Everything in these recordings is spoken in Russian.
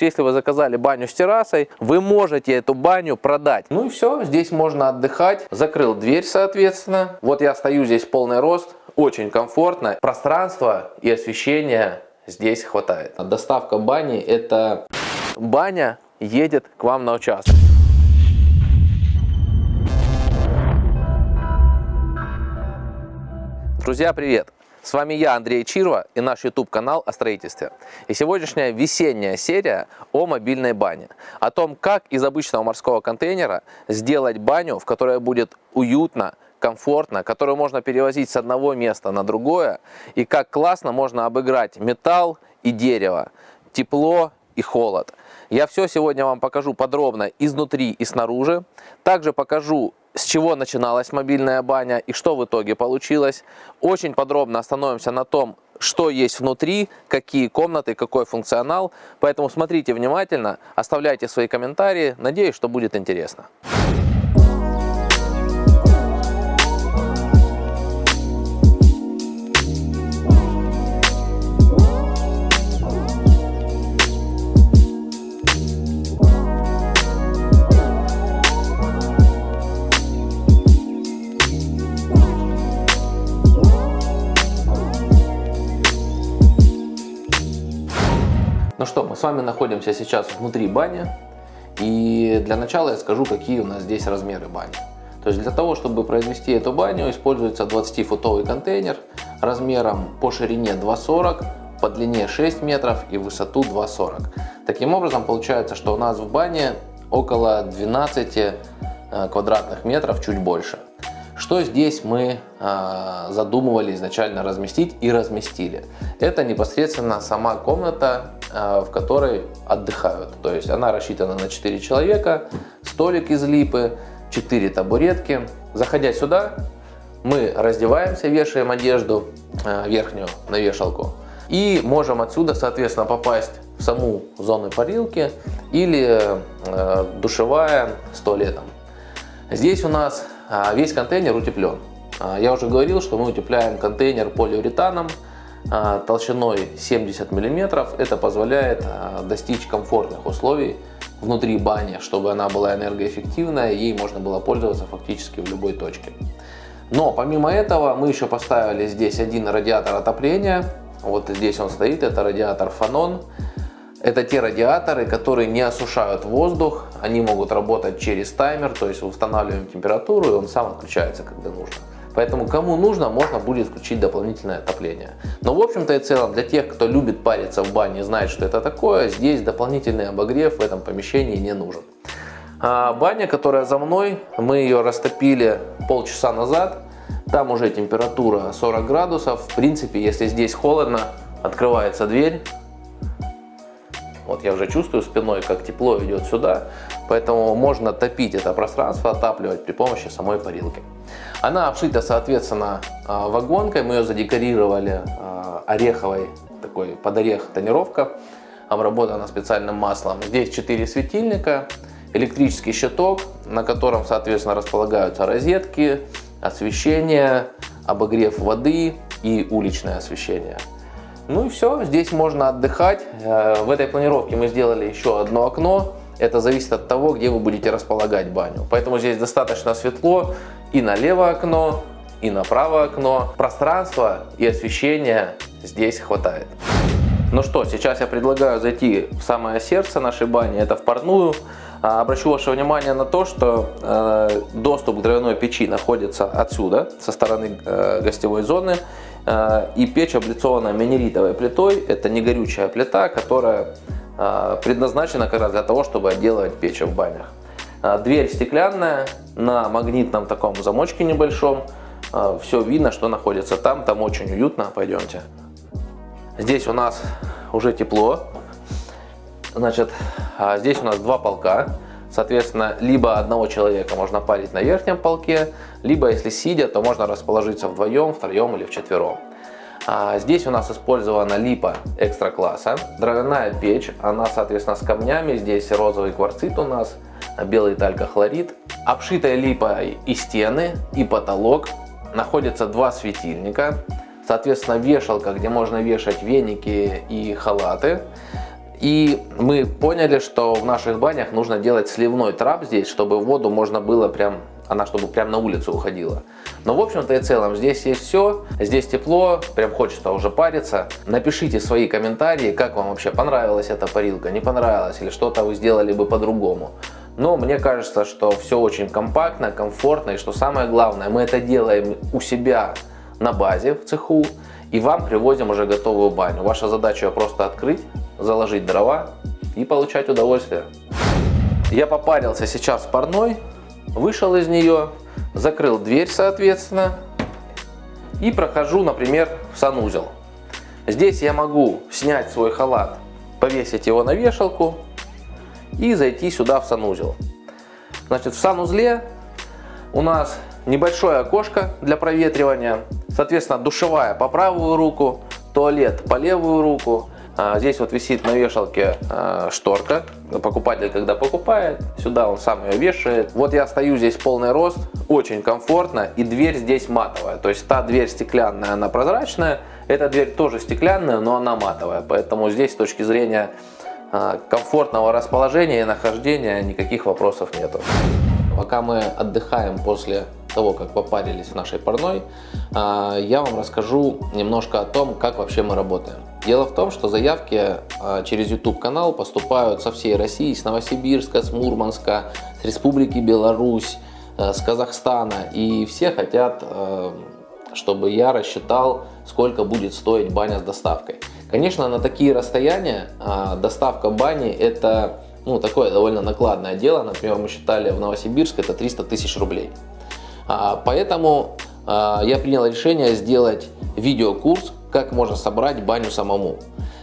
Если вы заказали баню с террасой, вы можете эту баню продать. Ну и все, здесь можно отдыхать. Закрыл дверь, соответственно. Вот я стою здесь полный рост, очень комфортно. Пространства и освещения здесь хватает. Доставка бани это баня едет к вам на участок. Друзья, привет! С вами я, Андрей Чирва и наш YouTube канал о строительстве. И сегодняшняя весенняя серия о мобильной бане. О том, как из обычного морского контейнера сделать баню, в которой будет уютно, комфортно, которую можно перевозить с одного места на другое. И как классно можно обыграть металл и дерево, тепло и холод. Я все сегодня вам покажу подробно изнутри и снаружи. Также покажу с чего начиналась мобильная баня и что в итоге получилось. Очень подробно остановимся на том, что есть внутри, какие комнаты, какой функционал. Поэтому смотрите внимательно, оставляйте свои комментарии. Надеюсь, что будет интересно. С вами находимся сейчас внутри бани. И для начала я скажу, какие у нас здесь размеры бани. То есть для того, чтобы произвести эту баню, используется 20-футовый контейнер размером по ширине 2,40, по длине 6 метров и высоту 2,40. Таким образом, получается, что у нас в бане около 12 э, квадратных метров, чуть больше. Что здесь мы э, задумывали изначально разместить и разместили? Это непосредственно сама комната, э, в которой отдыхают. То есть она рассчитана на 4 человека, столик из липы, 4 табуретки. Заходя сюда, мы раздеваемся, вешаем одежду э, верхнюю на вешалку. И можем отсюда, соответственно, попасть в саму зону парилки или душевая с туалетом. Здесь у нас а, весь контейнер утеплен. А, я уже говорил, что мы утепляем контейнер полиуретаном а, толщиной 70 мм. Это позволяет достичь комфортных условий внутри бани, чтобы она была энергоэффективная, ей можно было пользоваться фактически в любой точке. Но помимо этого мы еще поставили здесь один радиатор отопления. Вот здесь он стоит, это радиатор Фанон. Это те радиаторы, которые не осушают воздух, они могут работать через таймер, то есть устанавливаем температуру и он сам отключается, когда нужно. Поэтому кому нужно, можно будет включить дополнительное отопление. Но в общем-то и целом, для тех, кто любит париться в бане и знает, что это такое, здесь дополнительный обогрев в этом помещении не нужен. А баня, которая за мной, мы ее растопили полчаса назад. Там уже температура 40 градусов. В принципе, если здесь холодно, открывается дверь, вот я уже чувствую спиной, как тепло идет сюда, поэтому можно топить это пространство, отапливать при помощи самой парилки. Она обшита, соответственно, а, вагонкой, мы ее задекорировали а, ореховой, такой под орех тонировка, обработана специальным маслом. Здесь 4 светильника, электрический щиток, на котором, соответственно, располагаются розетки, освещение, обогрев воды и уличное освещение. Ну и все, здесь можно отдыхать. Э, в этой планировке мы сделали еще одно окно. Это зависит от того, где вы будете располагать баню. Поэтому здесь достаточно светло и на левое окно, и на правое окно. Пространства и освещения здесь хватает. Ну что, сейчас я предлагаю зайти в самое сердце нашей бани, это в парную. А, обращу ваше внимание на то, что э, доступ к дровяной печи находится отсюда, со стороны э, гостевой зоны. Э, и печь облицована минеритовой плитой. Это не горючая плита, которая э, предназначена как раз для того, чтобы отделывать печь в банях. Э, дверь стеклянная, на магнитном таком замочке небольшом. Все видно, что находится там, там очень уютно. Пойдемте. Здесь у нас уже тепло. Значит, здесь у нас два полка. Соответственно, либо одного человека можно парить на верхнем полке, либо если сидя, то можно расположиться вдвоем, втроем или вчетвером. А здесь у нас использована липа экстра класса, дровяная печь, она соответственно с камнями, здесь розовый кварцит у нас, белый талькохлорид. Обшитая липой и стены, и потолок, находятся два светильника, соответственно вешалка, где можно вешать веники и халаты. И мы поняли, что в наших банях нужно делать сливной трап здесь, чтобы воду можно было прям, она чтобы прям на улицу уходила. Но в общем-то и целом здесь есть все, здесь тепло, прям хочется уже париться. Напишите свои комментарии, как вам вообще понравилась эта парилка, не понравилась или что-то вы сделали бы по-другому. Но мне кажется, что все очень компактно, комфортно и что самое главное, мы это делаем у себя на базе в цеху и вам привозим уже готовую баню. Ваша задача просто открыть, заложить дрова и получать удовольствие. Я попарился сейчас в парной, вышел из нее, закрыл дверь соответственно и прохожу, например, в санузел. Здесь я могу снять свой халат, повесить его на вешалку и зайти сюда в санузел. Значит, в санузле у нас небольшое окошко для проветривания, соответственно, душевая по правую руку, туалет по левую руку, здесь вот висит на вешалке а, шторка. Покупатель, когда покупает, сюда он сам ее вешает. Вот я стою здесь полный рост, очень комфортно. И дверь здесь матовая. То есть та дверь стеклянная, она прозрачная. Эта дверь тоже стеклянная, но она матовая. Поэтому здесь с точки зрения а, комфортного расположения и нахождения никаких вопросов нету. Пока мы отдыхаем после того, как попарились в нашей парной, я вам расскажу немножко о том, как вообще мы работаем. Дело в том, что заявки а, через YouTube канал поступают со всей России, с Новосибирска, с Мурманска, с Республики Беларусь, э, с Казахстана. И все хотят, э, чтобы я рассчитал, сколько будет стоить баня с доставкой. Конечно, на такие расстояния а, доставка бани это ну, такое довольно накладное дело. Например, мы считали в Новосибирске это 300 тысяч рублей. А, поэтому я принял решение сделать видеокурс как можно собрать баню самому.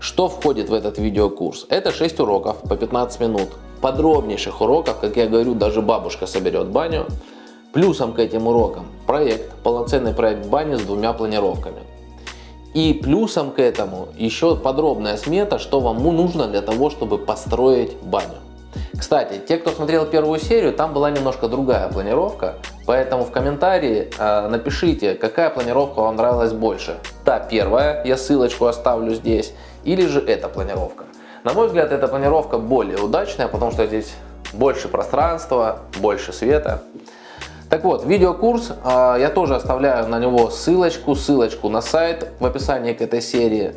Что входит в этот видеокурс? Это 6 уроков по 15 минут. Подробнейших уроков, как я говорю, даже бабушка соберет баню. Плюсом к этим урокам проект, полноценный проект бани с двумя планировками. И плюсом к этому еще подробная смета, что вам нужно для того, чтобы построить баню. Кстати, те, кто смотрел первую серию, там была немножко другая планировка, поэтому в комментарии э, напишите, какая планировка вам нравилась больше. Та первая, я ссылочку оставлю здесь, или же эта планировка. На мой взгляд, эта планировка более удачная, потому что здесь больше пространства, больше света. Так вот, видеокурс, э, я тоже оставляю на него ссылочку, ссылочку на сайт в описании к этой серии.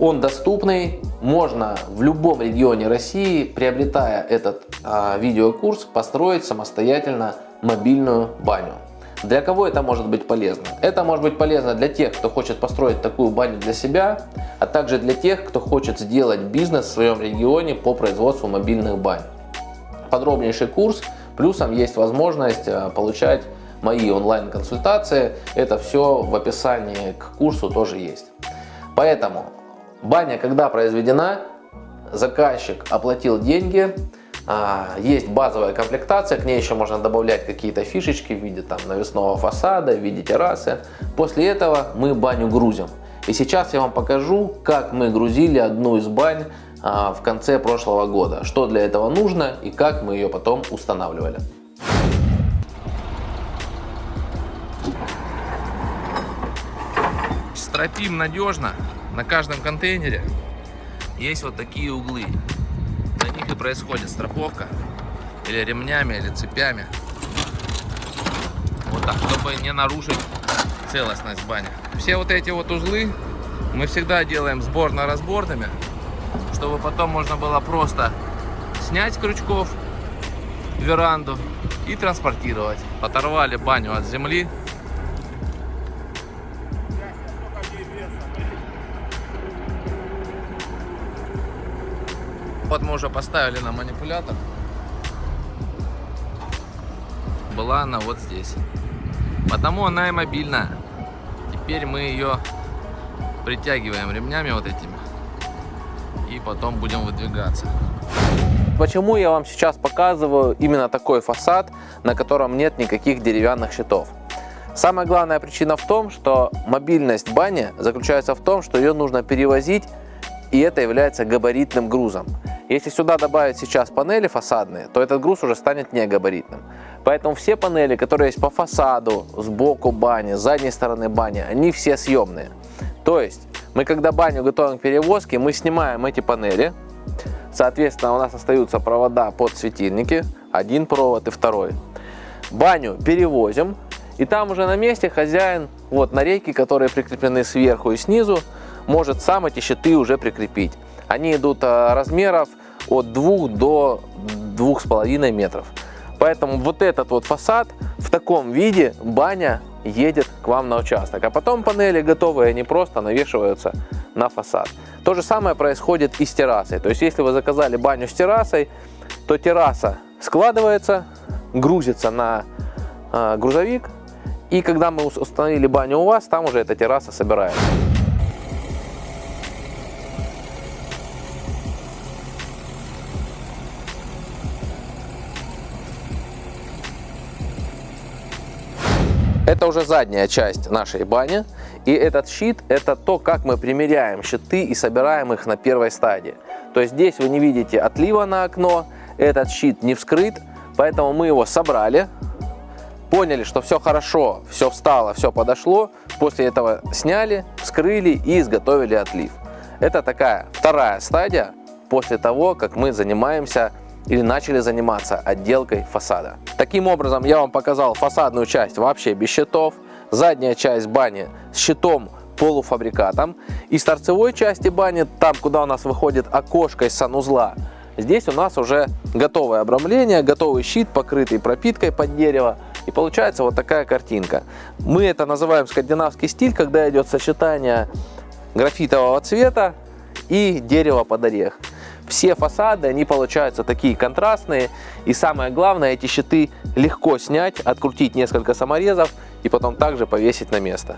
Он доступный, можно в любом регионе России, приобретая этот а, видеокурс, построить самостоятельно мобильную баню. Для кого это может быть полезно? Это может быть полезно для тех, кто хочет построить такую баню для себя, а также для тех, кто хочет сделать бизнес в своем регионе по производству мобильных бань. Подробнейший курс, плюсом есть возможность а, получать мои онлайн-консультации. Это все в описании к курсу тоже есть. Поэтому Баня, когда произведена, заказчик оплатил деньги, а, есть базовая комплектация, к ней еще можно добавлять какие-то фишечки в виде там, навесного фасада, в виде террасы. После этого мы баню грузим. И сейчас я вам покажу, как мы грузили одну из бань а, в конце прошлого года. Что для этого нужно и как мы ее потом устанавливали. Стропим надежно на каждом контейнере есть вот такие углы. На них и происходит страховка. Или ремнями, или цепями. Вот так, чтобы не нарушить целостность бани. Все вот эти вот узлы мы всегда делаем сборно-разборными, чтобы потом можно было просто снять крючков веранду и транспортировать. Оторвали баню от земли, Вот мы уже поставили на манипулятор. Была она вот здесь. Потому она и мобильная. Теперь мы ее притягиваем ремнями вот этими. И потом будем выдвигаться. Почему я вам сейчас показываю именно такой фасад, на котором нет никаких деревянных щитов? Самая главная причина в том, что мобильность бани заключается в том, что ее нужно перевозить, и это является габаритным грузом. Если сюда добавить сейчас панели фасадные, то этот груз уже станет негабаритным. Поэтому все панели, которые есть по фасаду, сбоку бани, с задней стороны бани, они все съемные. То есть мы когда баню готовим к перевозке, мы снимаем эти панели, Соответственно, у нас остаются провода под светильники, один провод и второй. Баню перевозим, и там уже на месте хозяин, вот на рейки, которые прикреплены сверху и снизу, может сам эти щиты уже прикрепить. Они идут а, размеров от 2 до 2,5 метров. Поэтому вот этот вот фасад в таком виде баня едет к вам на участок. А потом панели готовые, они просто навешиваются на фасад. То же самое происходит и с террасой. То есть если вы заказали баню с террасой, то терраса складывается, грузится на э, грузовик. И когда мы установили баню у вас, там уже эта терраса собирается. Это уже задняя часть нашей бани. И этот щит – это то, как мы примеряем щиты и собираем их на первой стадии. То есть здесь вы не видите отлива на окно, этот щит не вскрыт, поэтому мы его собрали, поняли, что все хорошо, все встало, все подошло, после этого сняли, вскрыли и изготовили отлив. Это такая вторая стадия после того, как мы занимаемся или начали заниматься отделкой фасада. Таким образом, я вам показал фасадную часть вообще без щитов, задняя часть бани с щитом полуфабрикатом. И с торцевой части бани, там куда у нас выходит окошко из санузла, здесь у нас уже готовое обрамление, готовый щит, покрытый пропиткой под дерево. И получается вот такая картинка. Мы это называем скандинавский стиль, когда идет сочетание графитового цвета и дерева под орех. Все фасады, они получаются такие контрастные. И самое главное, эти щиты легко снять, открутить несколько саморезов и потом также повесить на место.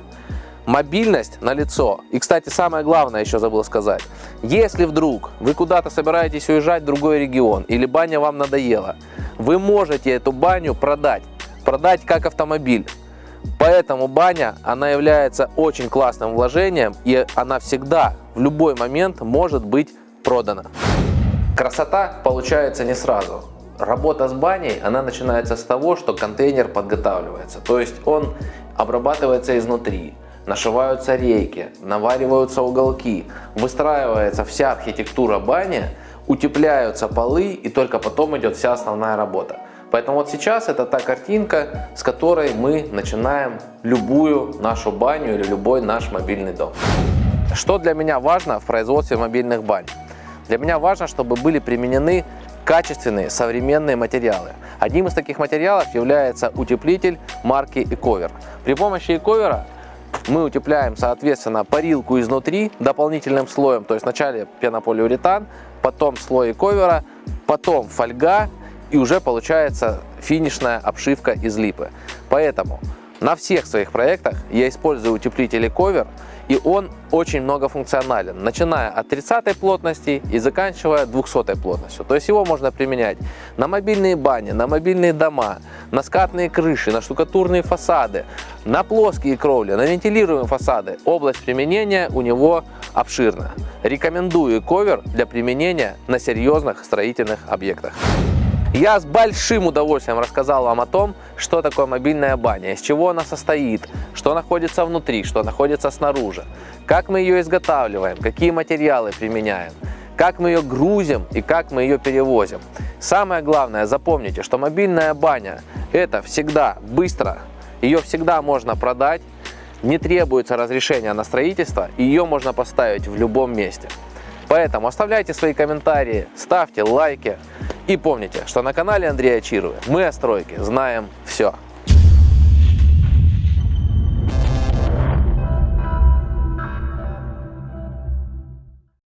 Мобильность на лицо. И, кстати, самое главное еще забыл сказать. Если вдруг вы куда-то собираетесь уезжать в другой регион или баня вам надоела, вы можете эту баню продать. Продать как автомобиль. Поэтому баня, она является очень классным вложением и она всегда, в любой момент может быть продана. Красота получается не сразу. Работа с баней, она начинается с того, что контейнер подготавливается. То есть он обрабатывается изнутри, нашиваются рейки, навариваются уголки, выстраивается вся архитектура бани, утепляются полы и только потом идет вся основная работа. Поэтому вот сейчас это та картинка, с которой мы начинаем любую нашу баню или любой наш мобильный дом. Что для меня важно в производстве мобильных бань? Для меня важно, чтобы были применены качественные современные материалы. Одним из таких материалов является утеплитель марки Ecover. При помощи Ecover мы утепляем, соответственно, парилку изнутри дополнительным слоем, то есть вначале пенополиуретан, потом слой Ecover, потом фольга и уже получается финишная обшивка из липы. Поэтому на всех своих проектах я использую утеплитель Ecover, и он очень многофункционален, начиная от 30 плотности и заканчивая 200 плотностью. То есть его можно применять на мобильные бани, на мобильные дома, на скатные крыши, на штукатурные фасады, на плоские кровли, на вентилируемые фасады. Область применения у него обширна. Рекомендую ковер для применения на серьезных строительных объектах. Я с большим удовольствием рассказал вам о том, что такое мобильная баня, из чего она состоит, что находится внутри, что находится снаружи, как мы ее изготавливаем, какие материалы применяем, как мы ее грузим и как мы ее перевозим. Самое главное, запомните, что мобильная баня это всегда быстро, ее всегда можно продать, не требуется разрешения на строительство, ее можно поставить в любом месте. Поэтому оставляйте свои комментарии, ставьте лайки. И помните, что на канале Андрея Чирова мы о стройке знаем все.